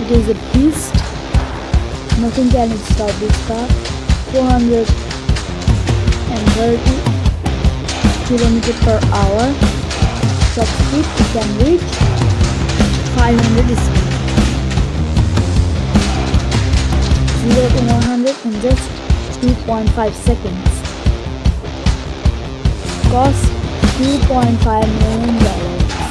It is a beast. Nothing can stop this car. 430 km per hour. Top speed it can reach 500 speed. 0 to 100 in just 2.5 seconds. Cost 2.5 million dollars.